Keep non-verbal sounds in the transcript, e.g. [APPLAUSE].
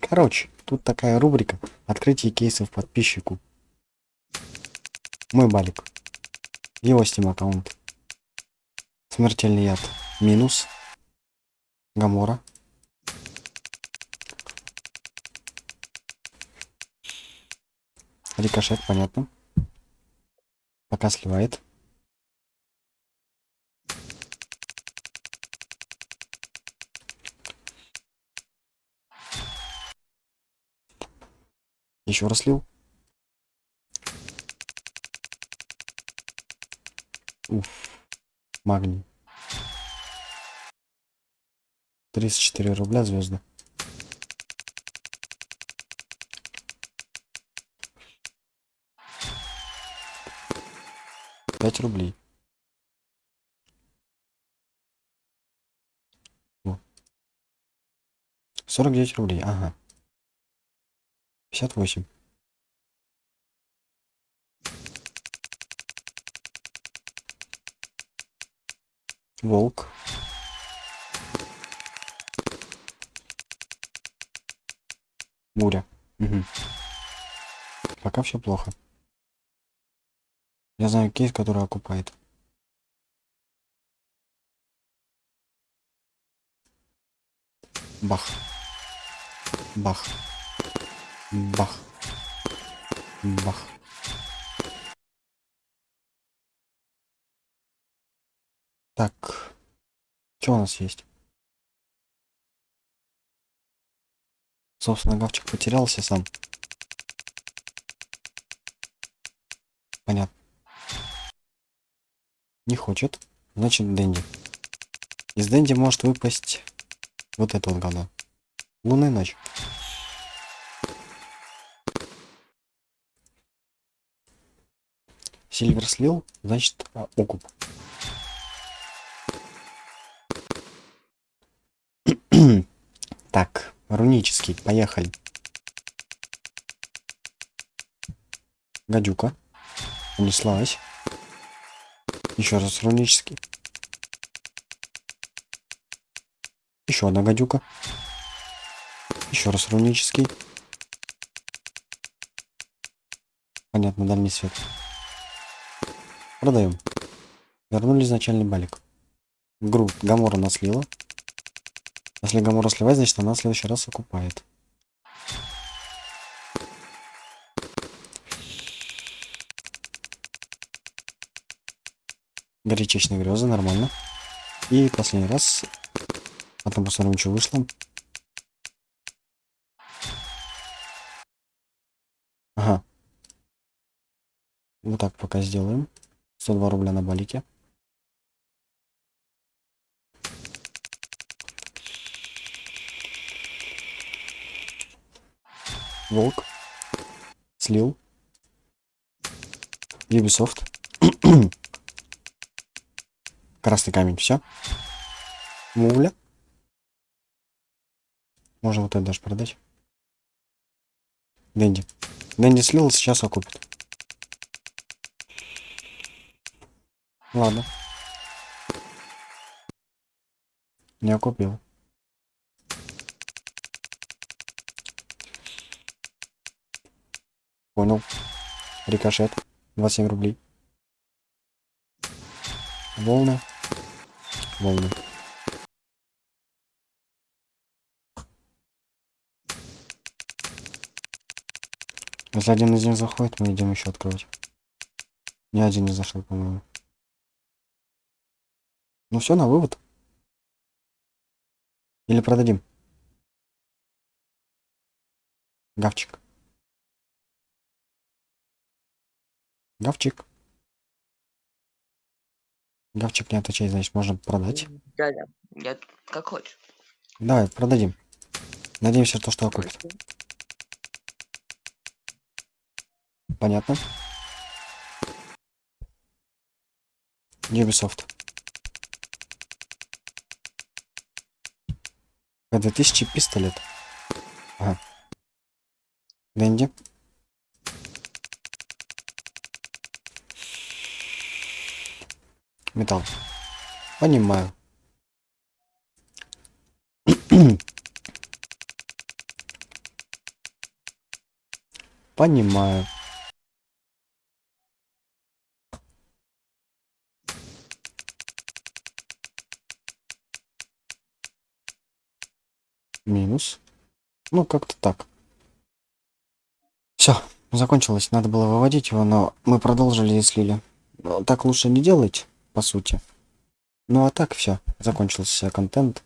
Короче, тут такая рубрика «Открытие кейсов подписчику». Мой балик. Его Steam аккаунт. Смертельный яд. Минус. Гамора. Рикошет, понятно. Пока сливает. Еще раз слил. Уф. Магний. 34 рубля звезды. Пять рублей. Сорок девять рублей, ага. Пятьдесят восемь. Волк. Буря. Угу. Пока все плохо. Я знаю кейс, который окупает. Бах. Бах. Бах. Бах. Так. Что у нас есть? Собственно, гавчик потерялся сам. Понятно. Не хочет. Значит, Дэнди. Из Дэнди может выпасть вот это вот говно. Лунная ночь. Сильвер слил, значит, а, окуп. [CLEARS THROAT] так, рунический, поехали. Гадюка. Унеслась. Еще раз рунический. Еще одна гадюка. Еще раз рунический. Понятно, дальний свет. Продаем. Вернули изначальный балик. Гру Гамора наслила. Если Гамора сливает, значит она в следующий раз окупает. Горячечные грезы, нормально. И последний раз. Потом посмотрим, что вышло. Ага. Вот так пока сделаем. 102 рубля на балике. Волк. Слил. Ubisoft. [CLEARS THROAT] Красный камень, все. Муля. Можно вот это даже продать. Дэнди. Дэнди слил, сейчас окупит. Ладно. Не окупил. Понял. Рикошет. 27 рублей. Волны волны. Если один из них заходит, мы идем еще открывать. Ни один не зашел, по-моему. Ну все, на вывод. Или продадим. Гавчик. Гавчик. Гавчик не отвечает, значит, можно продать. Дядя, я как хочешь. Давай, продадим. Надеемся, то, что окупит. Понятно. Ubisoft. К-2000 пистолет. Ага. Дэнди. Металл. Понимаю. [CLEARS THROAT] Понимаю. Минус. Ну, как-то так. Все, закончилось. Надо было выводить его, но мы продолжили и слили. Ну, Так лучше не делать, по сути. Ну а так все, закончился контент.